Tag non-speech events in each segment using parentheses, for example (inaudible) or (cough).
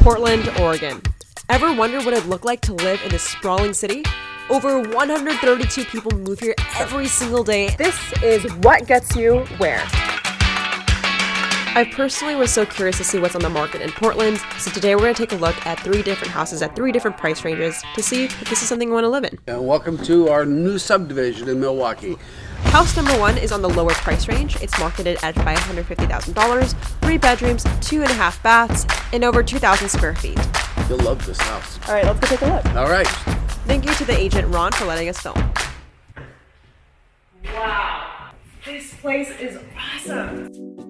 Portland, Oregon. Ever wonder what it'd look like to live in this sprawling city? Over 132 people move here every single day. This is what gets you where. I personally was so curious to see what's on the market in Portland, so today we're going to take a look at three different houses at three different price ranges to see if this is something you want to live in. And welcome to our new subdivision in Milwaukie. House number one is on the lower price range. It's marketed at $550,000, three bedrooms, two and a half baths, and over 2,000 square feet. You'll love this house. All right, let's go take a look. All right. Thank you to the agent Ron for letting us film. Wow, this place is awesome.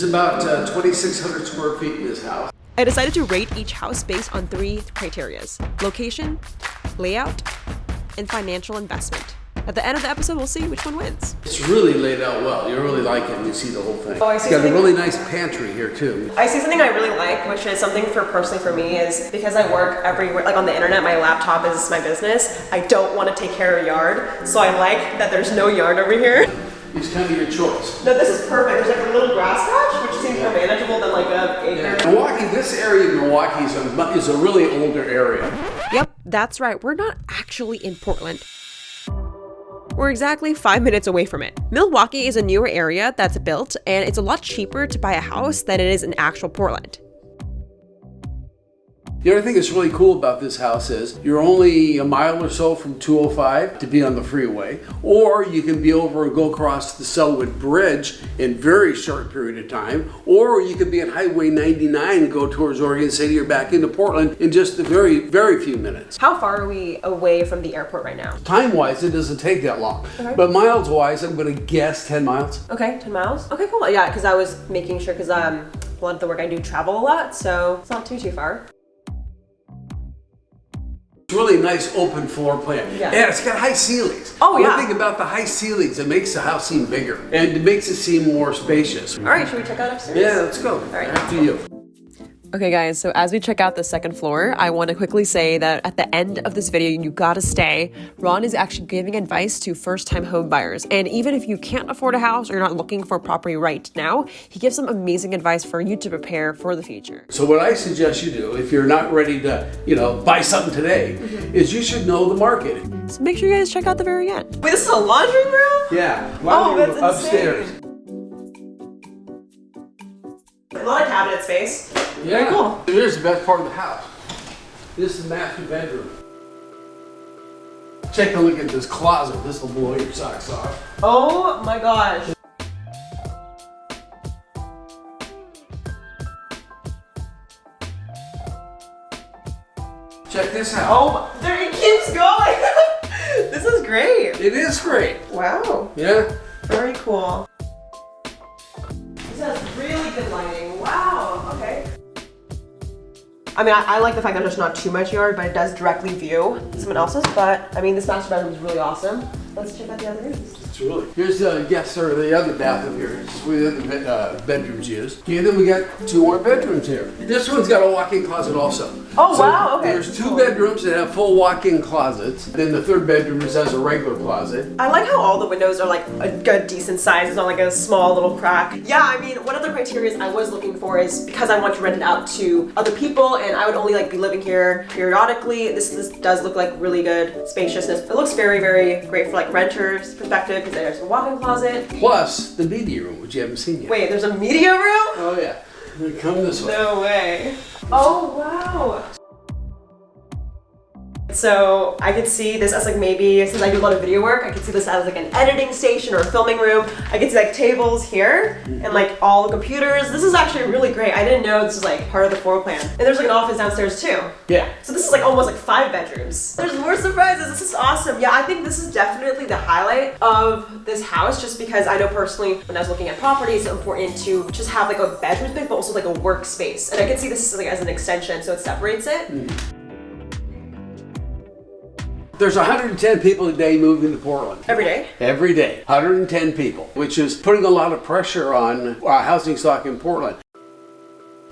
There's about uh, 2,600 square feet in this house. I decided to rate each house based on three criterias location, layout, and financial investment. At the end of the episode, we'll see which one wins. It's really laid out well. You really like it. You see the whole thing. Oh, I it's see got a really nice pantry here too. I see something I really like, which is something for personally for me is because I work everywhere, like on the internet, my laptop is my business. I don't want to take care of a yard, so I like that there's no yard over here. It's kind of your choice. No, this is perfect. There's like a little grass patch, which seems more manageable than like a acre. Milwaukie, this area of Milwaukie is a, is a really older area. Yep, that's right. We're not actually in Portland. We're exactly five minutes away from it. Milwaukie is a newer area that's built, and it's a lot cheaper to buy a house than it is in actual Portland. The other thing that's really cool about this house is you're only a mile or so from 205 to be on the freeway, or you can be over and go across the Sellwood Bridge in very short period of time, or you can be on Highway 99 and go towards Oregon City or back into Portland in just a very, very few minutes. How far are we away from the airport right now? Time-wise, it doesn't take that long, but miles-wise, I'm going to guess 10 miles. Okay, 10 miles. Okay, cool. Yeah, because I was making sure, because um, a lot of the work I do travel a lot, so it's not too, too far. It's really nice open floor plan. Yeah. And it's got high ceilings. Oh, yeah. One thing about the high ceilings, it makes the house seem bigger and it makes it seem more spacious. All right, should we check out upstairs? Yeah, let's go. right. After you. Okay guys, so as we check out the second floor, I want to quickly say that at the end of this video, you gotta stay. Ron is actually giving advice to first-time home buyers. And even if you can't afford a house or you're not looking for a property right now, he gives some amazing advice for you to prepare for the future. So what I suggest you do, if you're not ready to, you know, buy something today, mm-hmm. is you should know the market. So make sure you guys check out the very end. Wait, this is a laundry room? Yeah. Oh, laundry that's upstairs. A lot of cabinet space. Yeah. Very cool. Here's the best part of the house. This is the master bedroom. Take a look at this closet. This will blow your socks off. Oh my gosh. Check this out. Oh, there it keeps going. (laughs) this is great. It is great. Wow. Yeah. Very cool. This has really good lighting. Okay. I mean, I, I like the fact that there's not too much yard, but it does directly view someone else's. But I mean, this master bedroom is really awesome. Let's check out the other rooms. It's really. Here's the guest or the other bathroom here. This is where the other uh, bedrooms used. And then we got two more bedrooms here. This one's got a walk-in closet also. Oh, wow, okay. There's two bedrooms that have full walk-in closets. Then the third bedroom just has a regular closet. I like how all the windows are like a good decent size. It's not like a small little crack. Yeah, I mean, one of the criteria I was looking for is because I want to rent it out to other people and I would only like be living here periodically. This, this does look like really good spaciousness. It looks very, very great for like renters perspective because there's a walk-in closet. Plus the media room, which you haven't seen yet. Wait, there's a media room? Oh yeah. Come this way. No way. Oh, wow. So I could see this as like maybe, since I do a lot of video work, I could see this as like an editing station or a filming room. I could see like tables here and like all the computers. This is actually really great. I didn't know this was like part of the floor plan. And there's like an office downstairs too. Yeah. So this is like almost like five bedrooms. There's more surprises. This is awesome. Yeah, I think this is definitely the highlight of this house just because I know personally when I was looking at properties, it's important to just have like a bedroom space but also like a workspace. And I can see this like as an extension so it separates it. Mm-hmm. There's 110 people a day moving to Portland. Every day. Every day. 110 people, which is putting a lot of pressure on uh, housing stock in Portland.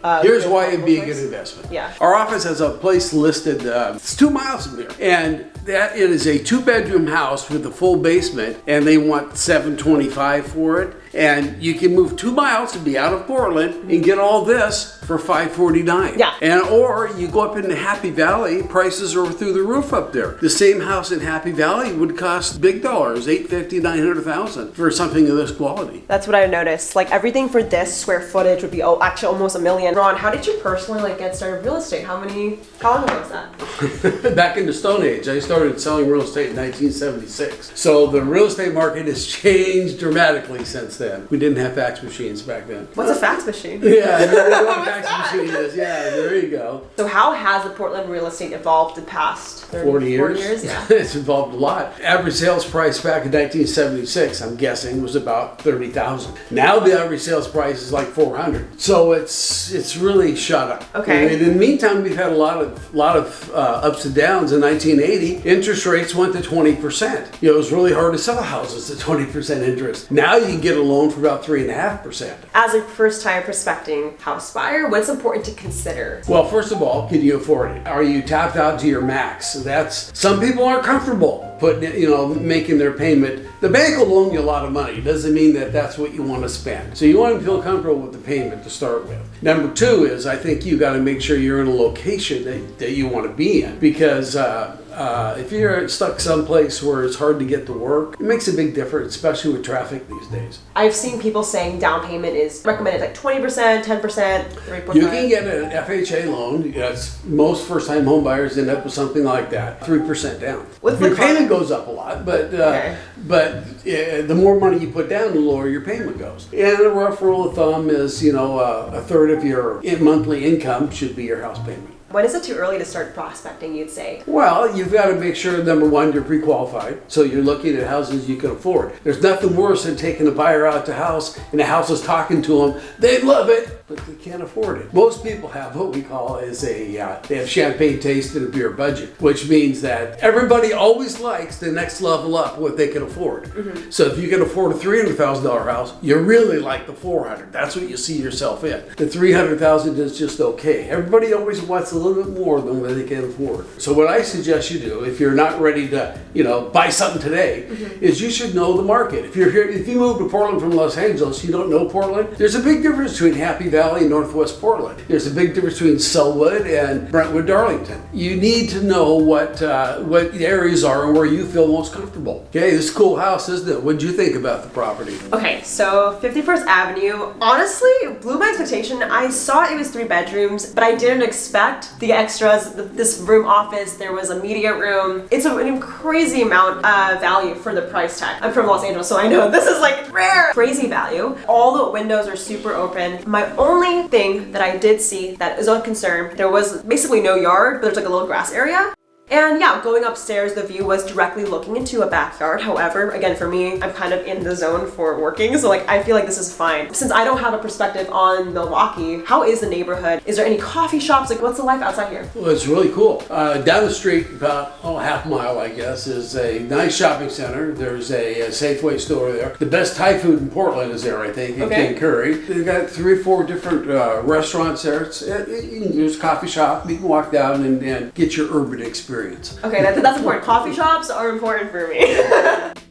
uh, Here's why it'd be a good investment. Yeah. Our office has a place listed, uh, it's two miles from here. And that it is a two bedroom house with a full basement and they want 725 for it. And you can move two miles to be out of Portland and mm-hmm. get all this for 549. Yeah. And or you go up into Happy Valley, prices are through the roof up there. The same house in Happy Valley would cost big dollars, 850, 900,000 for something of this quality. That's what I noticed. Like everything for this square footage would be oh, actually almost a million. Ron, how did you personally like get started in real estate? How many? How long ago was that? (laughs) Back in the Stone Age, I started selling real estate in 1976. So the real estate market has (laughs) changed dramatically since then. We didn't have fax machines back then. What's a fax machine? Yeah, what a (laughs) fax machine is. Yeah, there you go. So how has the Portland real estate evolved the past 30, 40 years. 40 years, (laughs) yeah. it's evolved a lot. Average sales price back in 1976, I'm guessing, was about 30,000. Now the average sales price is like 400. So it's it's really shot up. Okay. And in the meantime, we've had a lot of lot of uh, ups and downs. In 1980, interest rates went to 20 percent. You know, it was really hard to sell houses at 20 percent interest. Now you can get a loan for about three and a half percent. As a first-time prospecting house buyer, what's important to consider? Well, first of all, can you afford it? Are you tapped out to your max? That's some people aren't comfortable putting it, you know, making their payment. The bank will loan you a lot of money. Doesn't mean that that's what you want to spend. So you want to feel comfortable with the payment to start with. Number two is I think you got to make sure you're in a location that, that you want to be in because. Uh, uh, if you're stuck someplace where it's hard to get to work, it makes a big difference, especially with traffic these days. I've seen people saying down payment is recommended like 20%, 10%, 3%. You can get an FHA loan. Yes, most first-time home buyers end up with something like that, three percent down. What's your the payment goes up a lot, but uh, Okay. but uh, the more money you put down, the lower your payment goes. And a rough rule of thumb is, you know, uh, a third of your monthly income should be your house payment. When is it too early to start prospecting, you'd say? Well, you've got to make sure number one you're pre-qualified, so you're looking at houses you can afford. There's nothing worse than taking a buyer out to house and the house is talking to them. They love it, but they can't afford it. Most people have what we call is a uh, they have champagne taste and a beer budget, which means that everybody always likes the next level up what they can afford. So if you can afford a three hundred thousand dollar house, you really like the four hundred. That's what you see yourself in. The three hundred thousand is just okay. Everybody always wants a little bit more than what they can afford. So what I suggest you do, if you're not ready to, you know, buy something today, is you should know the market. If you're here, if you move to Portland from Los Angeles, you don't know Portland. There's a big difference between Happy Valley and Northwest Portland. There's a big difference between Sellwood and Brentwood, Darlington. You need to know what uh, what areas are and where you feel most comfortable. Okay, this cool house, isn't it? What did you think about the property? Okay, so 51st Avenue, honestly, blew my expectation. I saw it was three bedrooms, but I didn't expect the extras, th- this room office, there was a media room. It's a, an crazy amount of value for the price tag. I'm from Los Angeles, so I know (laughs) this is like rare. Crazy value. All the windows are super open. My only thing that I did see that is of concern, there was basically no yard, but there's like a little grass area. And yeah, going upstairs, the view was directly looking into a backyard. However, again, for me, I'm kind of in the zone for working, so like I feel like this is fine. Since I don't have a perspective on Milwaukie, how is the neighborhood? Is there any coffee shops? Like, what's the life outside here? Well, it's really cool. Uh, down the street, about oh, half mile, I guess, is a nice shopping center. There's a, a Safeway store there. The best Thai food in Portland is there, I think, in Okay. King Curry. They've got three or four different uh, restaurants there. It's, it, it- there's a coffee shop. You can walk down and, and get your urban experience. Okay, that, that's important. Coffee shops are important for me. (laughs)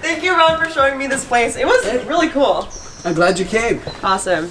Thank you, Ron, for showing me this place. It was really cool. I'm glad you came. Awesome.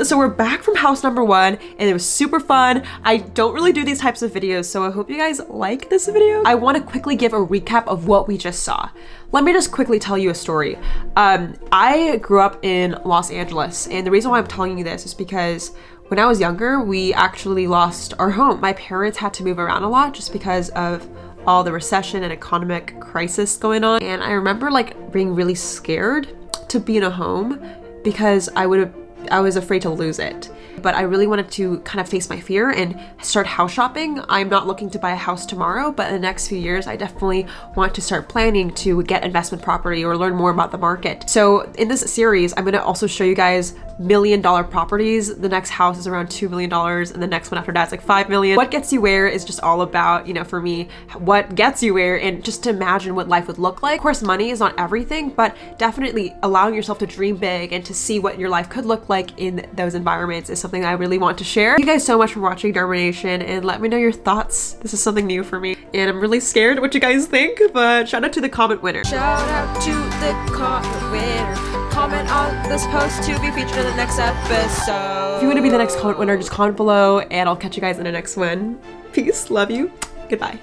So we're back from house number one and it was super fun. I don't really do these types of videos, so I hope you guys like this video. I want to quickly give a recap of what we just saw. Let me just quickly tell you a story. Um, I grew up in Los Angeles and the reason why I'm telling you this is because when I was younger, we actually lost our home. My parents had to move around a lot just because of all the recession and economic crisis going on. And I remember like being really scared to be in a home because I would I was afraid to lose it. But I really wanted to kind of face my fear and start house shopping. I'm not looking to buy a house tomorrow, but in the next few years, I definitely want to start planning to get investment property or learn more about the market. So in this series, I'm gonna also show you guys million dollar properties. The next house is around $2 million and the next one after that is like 5 million. What gets you where is just all about, you know, for me, what gets you where and just to imagine what life would look like. Of course, money is not everything, but definitely allowing yourself to dream big and to see what your life could look like in those environments is something I really want to share. Thank you guys so much for watching Darmination and let me know your thoughts. This is something new for me and I'm really scared what you guys think, but shout out to the comment winner. Shout out to the comment winner. Comment on this post to be featured in the next episode. If you want to be the next comment winner, just comment below and I'll catch you guys in the next one. Peace, love you, goodbye.